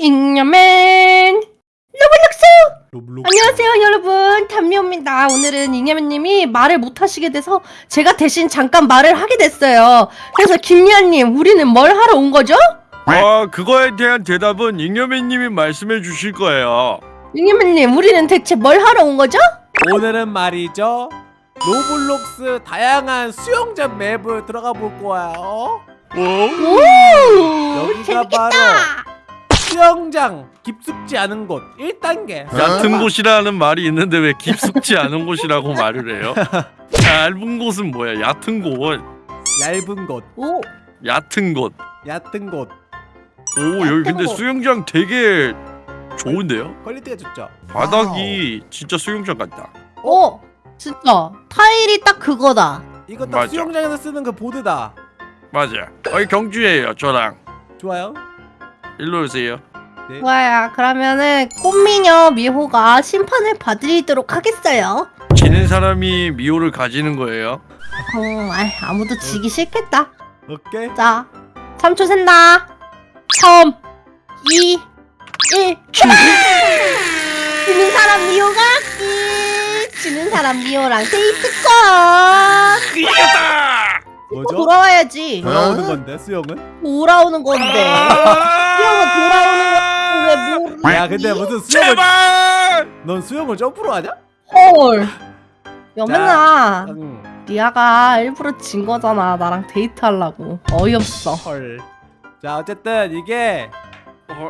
잉여맨 로블록스 로블록스. 안녕하세요 여러분 담미호입니다 오늘은 잉여맨님이 말을 못하시게 돼서 제가 대신 잠깐 말을 하게 됐어요 그래서 김리아님 우리는 뭘 하러 온 거죠? 아 그거에 대한 대답은 잉여맨님이 말씀해 주실 거예요 잉여맨님 우리는 대체 뭘 하러 온 거죠? 오늘은 말이죠. 로블록스 다양한 수영장 맵을 들어가 볼 거예요. 오? 오 여기가 재밌겠다 바로 수영장 깊숙지 않은 곳 1단계. 얕은 곳이라는 말이 있는데 왜 깊숙지 않은 곳이라고 말을 해요? 얇은 곳은 뭐야 얕은 곳 얇은 곳, 오 얕은 곳 얕은 곳. 오 여기 근데 곳. 수영장 되게 좋은데요? quality가 좋죠. 바닥이 진짜 수영장 같다 오, 진짜 타일이 딱 그거다 이거 딱 맞아. 수영장에서 쓰는 그 보드다. 맞아 어이 경주예요 저랑 좋아요. 일로 오세요. 네. 좋아요. 그러면은 꽃미녀 미호가 심판을 받으리도록 하겠어요. 지는 사람이 미호를 가지는 거예요. 어, 아이, 아무도 지기 싫겠다. 오케이. 자 3초 샌다. 3 2 1 지는 사람 미호가? 끝 지는 사람 미호랑 데이트 컷 이겼다! 뭐죠? 돌아와야지. 돌아오는 건데 수영은? 돌아오는 건데 수영은 돌아오는 건데 왜 모르 야 근데 무슨 수영을 제발! 넌 수영을 점프로 하냐? 헐. 여맨아. 응. 리아가 일부러 진 거잖아. 나랑 데이트하려고. 어이없어. 헐. 자 어쨌든 이게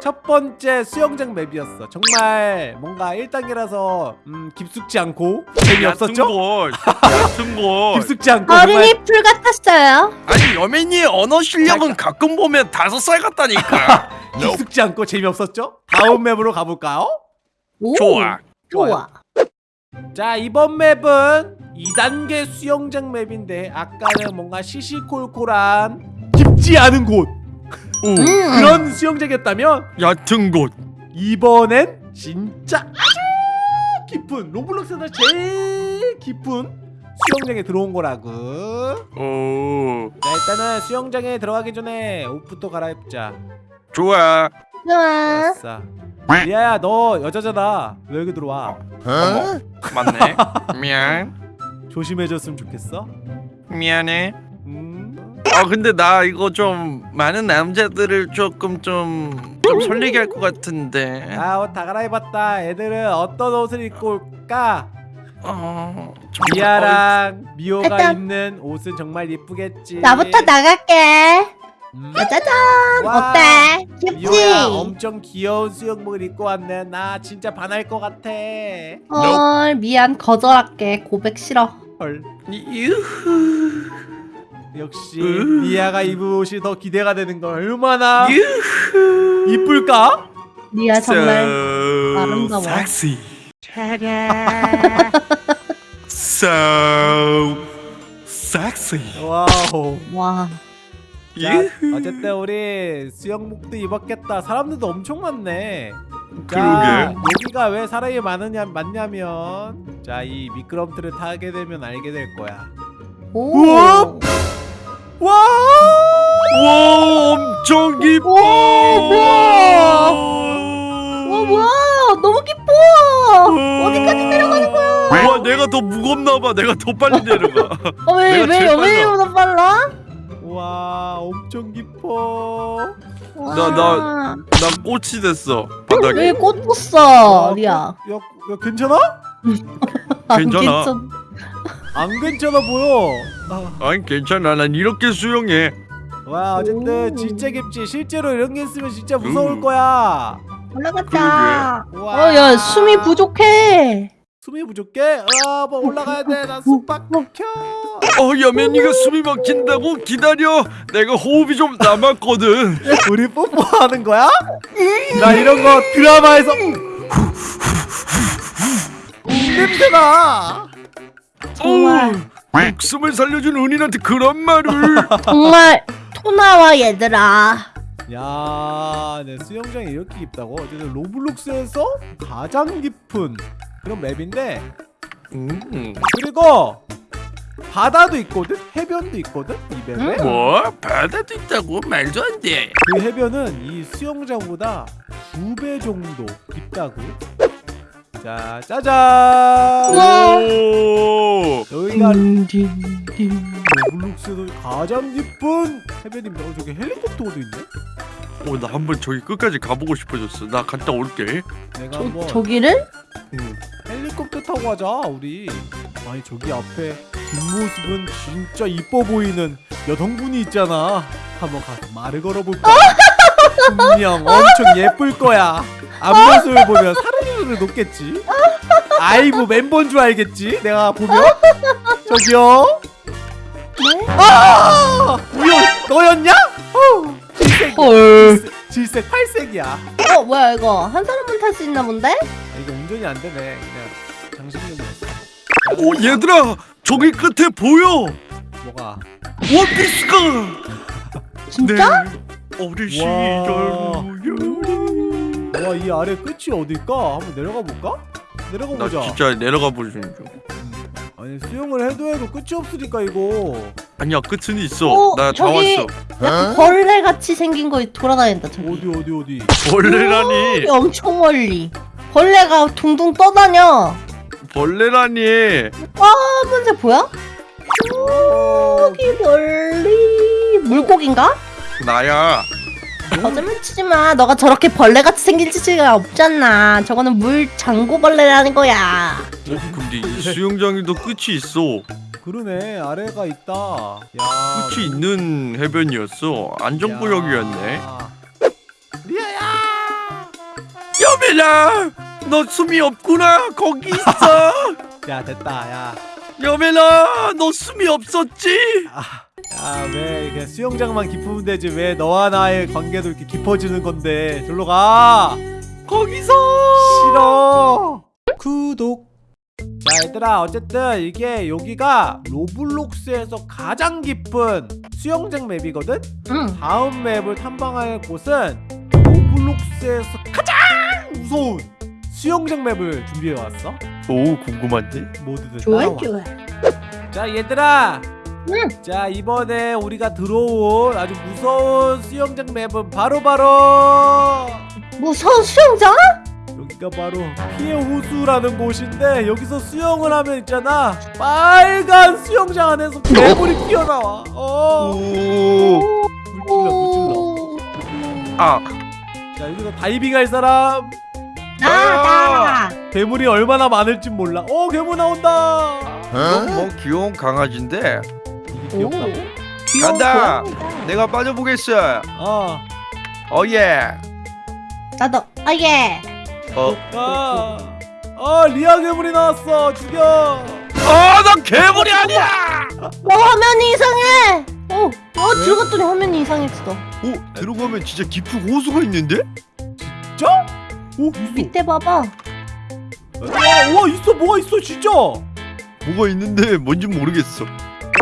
첫 번째 수영장 맵이었어. 정말 뭔가 1단계라서 음, 깊숙지 않고 재미없었죠? 얕은 곳 깊숙지 않고 정말 어린이 풀 같았어요? 아니 여맨이 언어 실력은 가끔 보면 다섯 살 같다니까. 깊숙지 않고 재미없었죠? 다음 맵으로 가볼까요? 오, 좋아. 좋아. 자 이번 맵은 2단계 수영장 맵인데 아까는 뭔가 시시콜콜한 깊지 않은 곳 오 음. 그런 수영장이었다면 얕은 곳. 이번엔 진짜 아주 깊은 로블록스에서 제일 깊은 수영장에 들어온 거라고. 오. 자 일단은 수영장에 들어가기 전에 옷부터 갈아입자. 좋아. 좋아. 아싸. 리아야 너 여자잖아. 왜 여기 들어와. 어머 맞네. 미안. 조심해줬으면 좋겠어? 미안해. 음 아 근데 나 이거 좀 많은 남자들을 조금 좀, 좀 설레게 할 것 같은데. 아 옷 다 갈아입었다. 애들은 어떤 옷을 입고 올까? 어... 정말 미아랑 미호가 일단- 입는 옷은 정말 예쁘겠지. 나부터 나갈게. 음. 짜자잔. 와. 어때? 귀엽지? 미호야 엄청 귀여운 수영복을 입고 왔네. 나 진짜 반할 것 같아. 헐 미안. 거절할게. 고백 싫어. 헐. 유후 역시 으. 미아가 입은 옷이 더 기대가 되는 걸 얼마나 이쁠까? 리아 정말 so 아름다워. sexy so sexy wow 와 자. 어쨌든 우리 수영복도 입었겠다 사람들도 엄청 많네 자, 그러게. 여기가 왜 사람이 많으냐 많냐면 자 이 미끄럼틀을 타게 되면 알게 될 거야 오. 우와! 와! 와 엄청 깊어 오, 뭐야. 어 뭐야? 너무 깊어. 어디까지 내려가는 거야? 와 내가 더 무겁나 봐. 내가 더 빨리 내려가. 어, 왜, 내가 왜 제일 여맨이보다 빨라? 와 엄청 깊어 와. 나- 나 꽃이 됐어 바닥에. 왜 꽂혔어 야, 리아? 야, 야 괜찮아? 안 괜찮아. 괜찮- 안 괜찮아 보여 아, 아니 괜찮아. 난 이렇게 수영해. 와 어쨌든 오. 진짜 깊지. 실제로 이런 게 있으면 진짜 무서울 음. 거야. 와. 어야 숨이 부족해. 숨이 부족해? 아뭐 올라가야 돼나 숨 막혀. 어 여맨이가 숨이 막힌다고? 기다려. 내가 호흡이 좀 남았거든. 우리 뽀뽀하는 거야? 나 이런 거 드라마에서 냄새나. 정말 목숨을 살려준 은인한테 그런 말을 정말 토나와 얘들아 야, 내 수영장이 이렇게 깊다고? 어쨌든 로블록스에서 가장 깊은 그런 맵인데 음. 그리고 바다도 있거든? 해변도 있거든? 이 맵에? 음. 뭐? 바다도 있다고? 말도 안 돼 그 해변은 이 수영장보다 두두배 정도 깊다고. 자, 짜잔. 여기가. 로블록스에서 가장 깊은 해변입니다. 어, 저기 헬리콥터도 있네. 어, 나 한번 저기 끝까지 가보고 싶어졌어. 나 갔다 올게. 내가 저, 한번 저기를? 응. 헬리콥터 타고 가자 우리. 아니 저기 앞에 뒷모습은 진짜 이뻐 보이는 여성분이 있잖아. 한번 가서 말을 걸어볼까? 분명 엄청 예쁠 거야. 앞모습을 보면 사르르르 녹겠지. 아이브 멤버인 줄 알겠지? 내가 보면 저기요. 네? 아! 뭐야 너였냐? 어, 질색 헐. 질색, 질색 팔색이야. 어, 뭐야, 이거. 한 사람만 탈 수 있나 본데? 아, 이거 운전이 안 되네. 그냥 장식용이었어. 오, 얘들아, 저기 끝에 보여. 뭐가? 원피스가. 진짜? 네. 어린 와. 시절. 와, 이 아래 끝이 어딜까? 한번 내려가 볼까? 내려가 나 보자. 진짜 내려가 보는 중. 아니 수영을 해도 해도 끝이 없으니까 이거. 아니야, 끝은 있어. 어, 나 다 저기- 왔어. 약간 벌레 같이 생긴 거 돌아다닌다, 저기. 어디 어디 어디. 벌레라니. 오, 엄청 멀리. 벌레가 둥둥 떠다녀. 벌레라니. 검은색 보여? 저기 멀리. 물고기인가? 나야. 거짓말 치지 마. 너가 저렇게 벌레 같이 생길 짓이가 없잖아. 저거는 물 장고벌레라는 거야. 어, 근데 이 수영장에도 끝이 있어. 그러네 아래가 있다. 야. 끝이 있는 해변이었어. 안전구역이었네. 야. 리아야. 여민아, 너 숨이 없구나. 거기 있어. 야 됐다 야. 여민아, 너 숨이 없었지? 아. 야왜 이렇게 수영장만 깊으면 되지 왜 너와 나의 관계도 이렇게 깊어지는 건데 절로 가 거기서. 싫어 구독 자 얘들아 어쨌든 이게 여기가 로블록스에서 가장 깊은 수영장 맵이거든 응. 다음 맵을 탐방할 곳은 로블록스에서 가장 무서운 수영장 맵을 준비해왔어 오, 궁금한데. 모두들 좋아. 좋아. 자 얘들아 응. 자 이번에 우리가 들어온 아주 무서운 수영장 맵은 바로 바로 무서운 수영장? 여기가 바로 피해 호수라는 곳인데 여기서 수영을 하면 있잖아 빨간 수영장 안에서 괴물이 튀어나와 어 오. 물질러 물질러 오. 아, 자 여기서 다이빙 할 사람 나, 나. 괴물이 얼마나 많을지 몰라 어 괴물 나온다 이건 뭐 귀여운 강아지인데. 귀엽다고? 간다. 고양이다. 내가 빠져보겠어. 아 어예. 나도. 아 예. 어. 아, 아 리아 괴물이 나왔어 죽여 아, 나 괴물이 아니야. 어 화면이 이상해. 어, 어 들어갔더니 화면이 이상했어. 오, 들어가면 진짜 깊은 호수가 있는데? 진짜? 오 있어 밑에 봐봐. 와, 와 있어 뭐가 있어 진짜 뭐가 있는데 뭔지 모르겠어.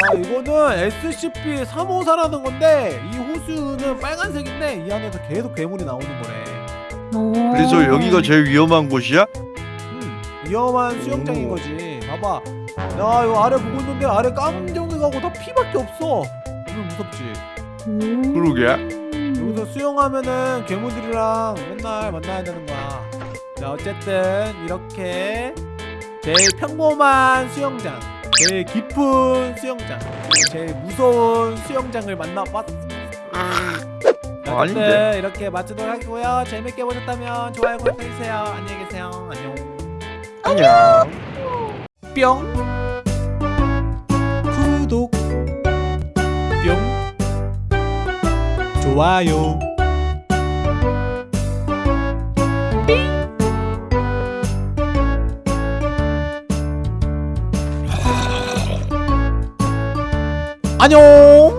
자 이거는 SCP 354라는 건데 이 호수는 빨간색인데 이 안에서 계속 괴물이 나오는 거래 오. 그래서 여기가 제일 위험한 곳이야? 음, 위험한 수영장인 거지 봐봐 야 이거 아래 보고 있는데 아래 깜정색하고 다 피밖에 없어 이거 무섭지 음. 그러게. 여기서 수영하면은 괴물들이랑 맨날 만나야 되는 거야 자 어쨌든 이렇게 제일 평범한 수영장 제일 깊은 수영장 제일 무서운 수영장을 만나봤습니다. 자, 아, 아닌데. 어쨌든 이렇게 마치도록 하고요. 재밌게 보셨다면 좋아요 구독해주세요. 안녕히 계세요. 안녕. 안녕. 뿅. 구독. 뿅. 좋아요 안녕